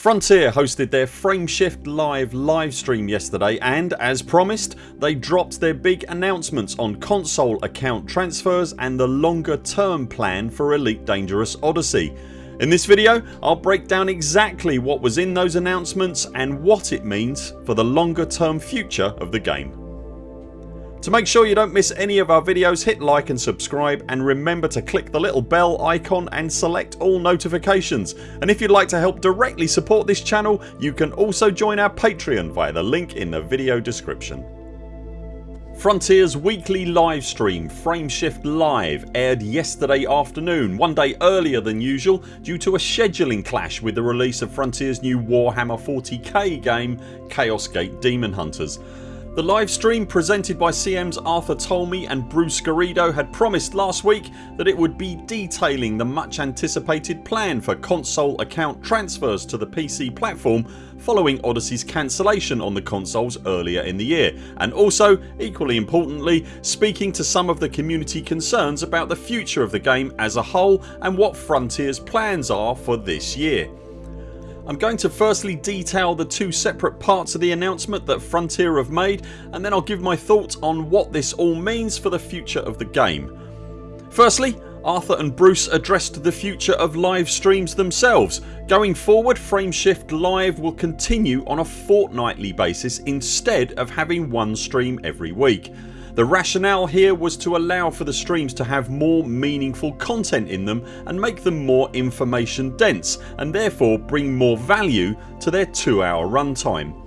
Frontier hosted their Frameshift Live livestream yesterday and as promised they dropped their big announcements on console account transfers and the longer term plan for Elite Dangerous Odyssey. In this video I'll break down exactly what was in those announcements and what it means for the longer term future of the game. To make sure you don't miss any of our videos hit like and subscribe and remember to click the little bell icon and select all notifications and if you'd like to help directly support this channel you can also join our Patreon via the link in the video description. Frontiers weekly live stream Frameshift Live aired yesterday afternoon one day earlier than usual due to a scheduling clash with the release of Frontiers new Warhammer 40k game Chaos Gate Daemonhunters. The live stream presented by CM's Arthur Tolmie and Bruce Garrido had promised last week that it would be detailing the much anticipated plan for console account transfers to the PC platform following Odyssey's cancellation on the consoles earlier in the year and also, equally importantly, speaking to some of the community concerns about the future of the game as a whole and what Frontiers plans are for this year. I'm going to firstly detail the two separate parts of the announcement that Frontier have made and then I'll give my thoughts on what this all means for the future of the game. Firstly Arthur and Bruce addressed the future of live streams themselves. Going forward Frameshift Live will continue on a fortnightly basis instead of having one stream every week. The rationale here was to allow for the streams to have more meaningful content in them and make them more information dense and therefore bring more value to their 2 hour runtime.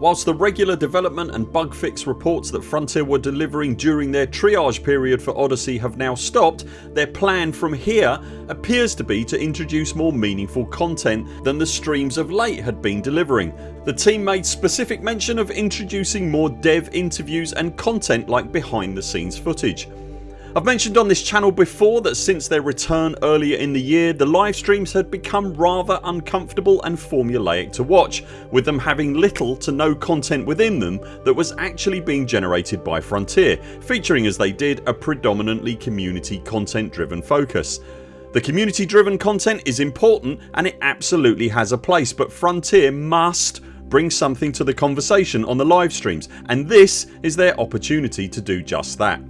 Whilst the regular development and bug fix reports that Frontier were delivering during their triage period for Odyssey have now stopped their plan from here appears to be to introduce more meaningful content than the streams of late had been delivering. The team made specific mention of introducing more dev interviews and content like behind the scenes footage. I've mentioned on this channel before that since their return earlier in the year the live streams had become rather uncomfortable and formulaic to watch with them having little to no content within them that was actually being generated by Frontier featuring as they did a predominantly community content driven focus. The community driven content is important and it absolutely has a place but Frontier must bring something to the conversation on the live streams and this is their opportunity to do just that.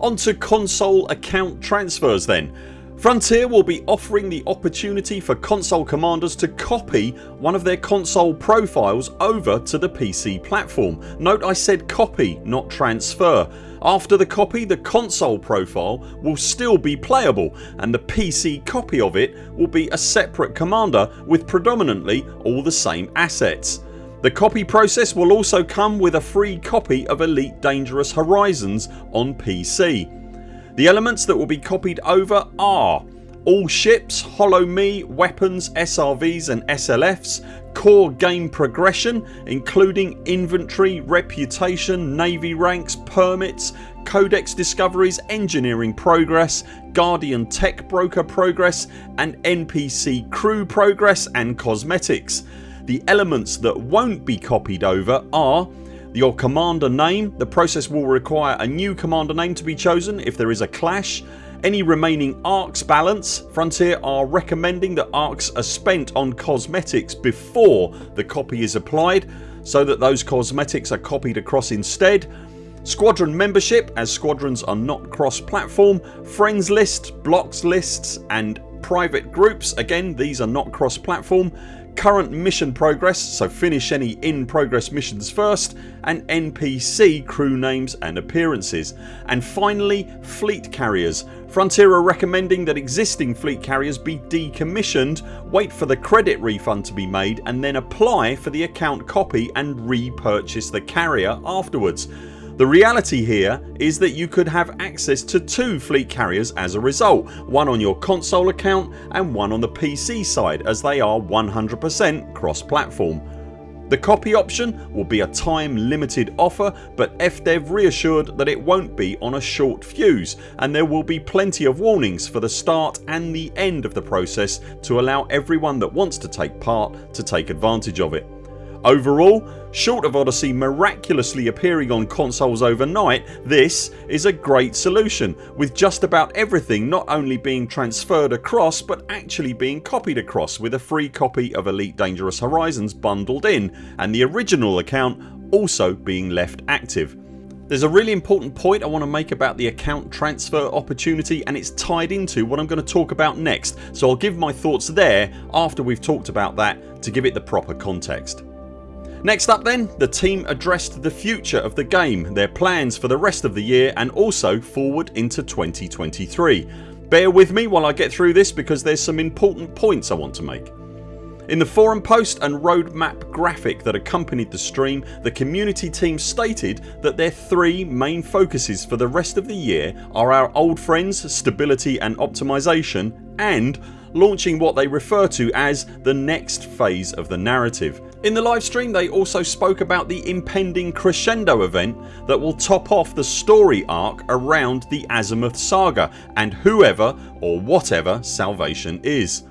Onto console account transfers then. Frontier will be offering the opportunity for console commanders to copy one of their console profiles over to the PC platform. Note I said copy not transfer. After the copy the console profile will still be playable and the PC copy of it will be a separate commander with predominantly all the same assets. The copy process will also come with a free copy of Elite Dangerous Horizons on PC. The elements that will be copied over are all ships, Holo Me, weapons, SRVs and SLFs, core game progression including inventory, reputation, navy ranks, permits, codex discoveries, engineering progress, guardian tech broker progress and NPC crew progress and cosmetics. The elements that won't be copied over are your commander name. The process will require a new commander name to be chosen if there is a clash. Any remaining ARX balance. Frontier are recommending that ARX are spent on cosmetics before the copy is applied so that those cosmetics are copied across instead. Squadron membership as squadrons are not cross platform. Friends list, blocks lists and private groups. Again these are not cross platform current mission progress so finish any in progress missions first and NPC crew names and appearances. And finally fleet carriers. Frontier are recommending that existing fleet carriers be decommissioned, wait for the credit refund to be made and then apply for the account copy and repurchase the carrier afterwards. The reality here is that you could have access to two fleet carriers as a result, one on your console account and one on the PC side as they are 100% cross platform. The copy option will be a time limited offer but FDev reassured that it won't be on a short fuse and there will be plenty of warnings for the start and the end of the process to allow everyone that wants to take part to take advantage of it. Overall, short of Odyssey miraculously appearing on consoles overnight this is a great solution with just about everything not only being transferred across but actually being copied across with a free copy of Elite Dangerous Horizons bundled in and the original account also being left active. There's a really important point I want to make about the account transfer opportunity and it's tied into what I'm going to talk about next so I'll give my thoughts there after we've talked about that to give it the proper context. Next up then the team addressed the future of the game, their plans for the rest of the year and also forward into 2023. Bear with me while I get through this because there's some important points I want to make. In the forum post and roadmap graphic that accompanied the stream the community team stated that their three main focuses for the rest of the year are our old friends stability and optimisation and launching what they refer to as the next phase of the narrative. In the livestream they also spoke about the impending crescendo event that will top off the story arc around the Azimuth saga and whoever or whatever Salvation is.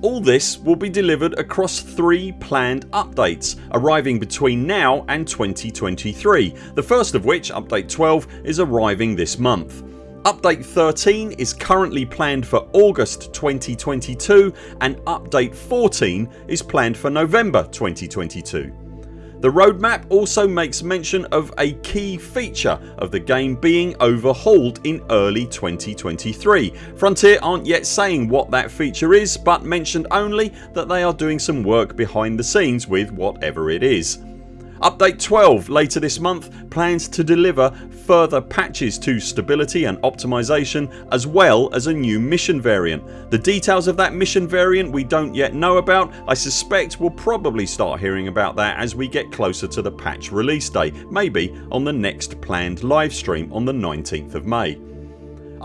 All this will be delivered across 3 planned updates arriving between now and 2023 the first of which, update 12 is arriving this month. Update 13 is currently planned for August 2022 and update 14 is planned for November 2022. The roadmap also makes mention of a key feature of the game being overhauled in early 2023. Frontier aren't yet saying what that feature is but mentioned only that they are doing some work behind the scenes with whatever it is. Update 12 later this month plans to deliver further patches to stability and optimisation as well as a new mission variant. The details of that mission variant we don't yet know about. I suspect we'll probably start hearing about that as we get closer to the patch release day maybe on the next planned livestream on the 19th of May.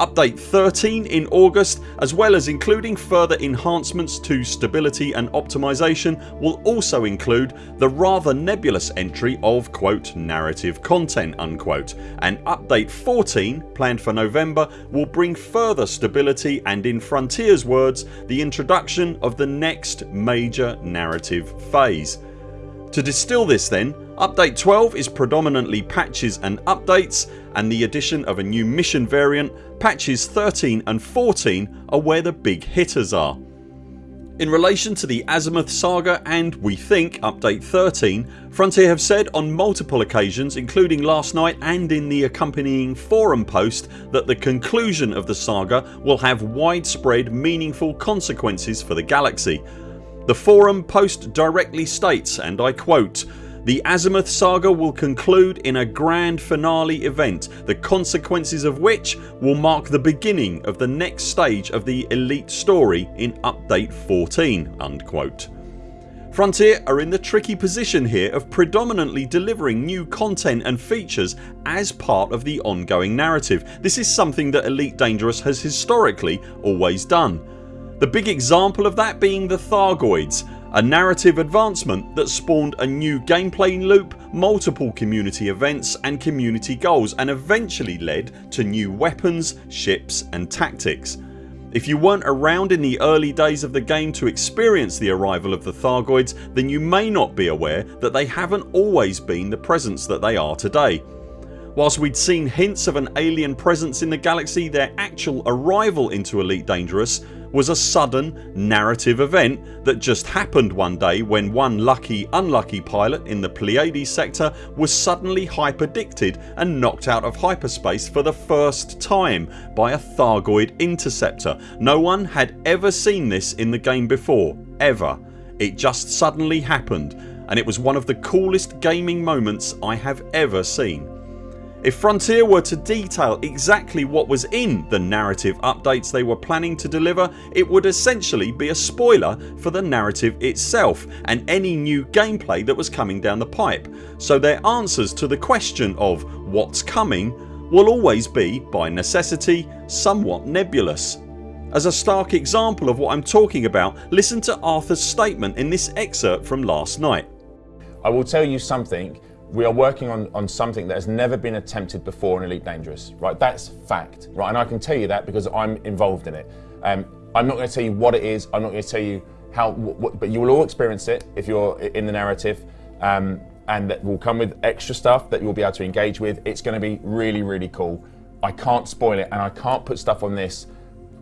Update 13 in August as well as including further enhancements to stability and optimisation will also include the rather nebulous entry of quote narrative content unquote and update 14 planned for November will bring further stability and in Frontiers words the introduction of the next major narrative phase. To distill this then Update 12 is predominantly patches and updates and the addition of a new mission variant. Patches 13 and 14 are where the big hitters are. In relation to the Azimuth saga and we think update 13 Frontier have said on multiple occasions including last night and in the accompanying forum post that the conclusion of the saga will have widespread meaningful consequences for the galaxy. The forum post directly states and I quote the Azimuth saga will conclude in a grand finale event the consequences of which will mark the beginning of the next stage of the Elite story in update 14 unquote. Frontier are in the tricky position here of predominantly delivering new content and features as part of the ongoing narrative. This is something that Elite Dangerous has historically always done. The big example of that being the Thargoids a narrative advancement that spawned a new gameplay loop, multiple community events and community goals and eventually led to new weapons, ships and tactics. If you weren't around in the early days of the game to experience the arrival of the Thargoids then you may not be aware that they haven't always been the presence that they are today. Whilst we'd seen hints of an alien presence in the galaxy their actual arrival into Elite Dangerous was a sudden narrative event that just happened one day when one lucky unlucky pilot in the Pleiades sector was suddenly hyperdicted and knocked out of hyperspace for the first time by a Thargoid interceptor. No one had ever seen this in the game before ever. It just suddenly happened and it was one of the coolest gaming moments I have ever seen. If Frontier were to detail exactly what was in the narrative updates they were planning to deliver it would essentially be a spoiler for the narrative itself and any new gameplay that was coming down the pipe so their answers to the question of what's coming will always be, by necessity, somewhat nebulous. As a stark example of what I'm talking about listen to Arthur's statement in this excerpt from last night. I will tell you something we are working on, on something that has never been attempted before in Elite Dangerous, right? That's fact, right? And I can tell you that because I'm involved in it. Um, I'm not going to tell you what it is. I'm not going to tell you how, but you will all experience it if you're in the narrative. um, and that will come with extra stuff that you'll be able to engage with. It's going to be really, really cool. I can't spoil it and I can't put stuff on this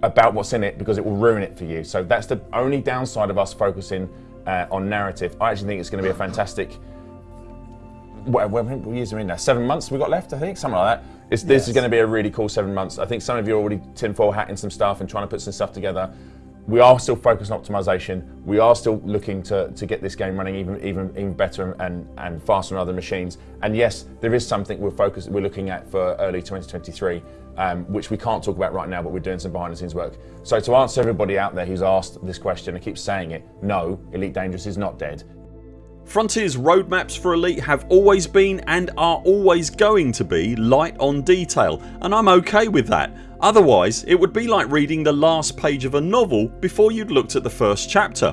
about what's in it because it will ruin it for you. So that's the only downside of us focusing uh, on narrative. I actually think it's going to be a fantastic. What, what years are in now? Seven months we got left, I think, something like that. It's, this is going to be a really cool seven months. I think some of you are already tinfoil hatting some stuff and trying to put some stuff together. We are still focused on optimization. We are still looking to, to get this game running even even even better and, and faster on other machines. And yes, there is something we're focused we're looking at for early 2023 um, which we can't talk about right now, but we're doing some behind the scenes work. So to answer everybody out there who's asked this question and keeps saying it, no, Elite Dangerous is not dead. Frontiers roadmaps for Elite have always been and are always going to be light on detail and I'm okay with that. Otherwise it would be like reading the last page of a novel before you'd looked at the first chapter.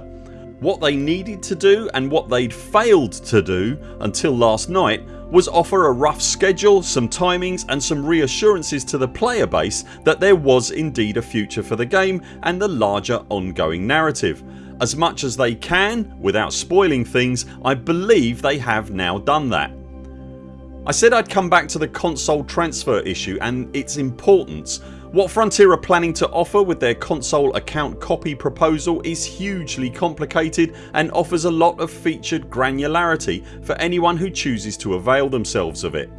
What they needed to do and what they'd failed to do until last night was offer a rough schedule, some timings and some reassurances to the player base that there was indeed a future for the game and the larger ongoing narrative. As much as they can without spoiling things I believe they have now done that. I said I'd come back to the console transfer issue and its importance what Frontier are planning to offer with their console account copy proposal is hugely complicated and offers a lot of featured granularity for anyone who chooses to avail themselves of it.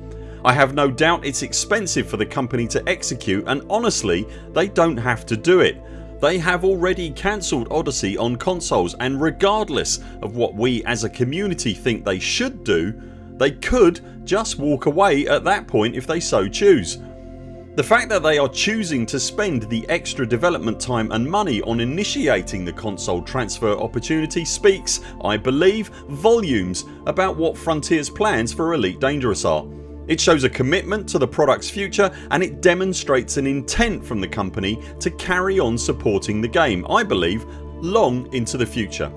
I have no doubt it's expensive for the company to execute and honestly they don't have to do it. They have already cancelled Odyssey on consoles and regardless of what we as a community think they should do they could just walk away at that point if they so choose. The fact that they are choosing to spend the extra development time and money on initiating the console transfer opportunity speaks, I believe, volumes about what Frontiers plans for Elite Dangerous are. It shows a commitment to the products future and it demonstrates an intent from the company to carry on supporting the game I believe long into the future.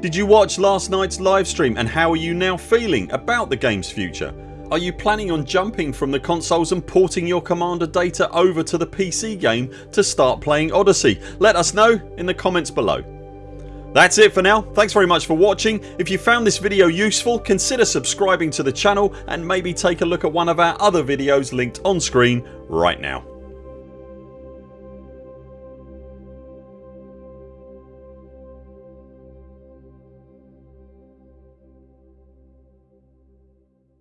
Did you watch last nights livestream and how are you now feeling about the games future? Are you planning on jumping from the consoles and porting your commander data over to the PC game to start playing Odyssey? Let us know in the comments below. That's it for now. Thanks very much for watching. If you found this video useful consider subscribing to the channel and maybe take a look at one of our other videos linked on screen right now.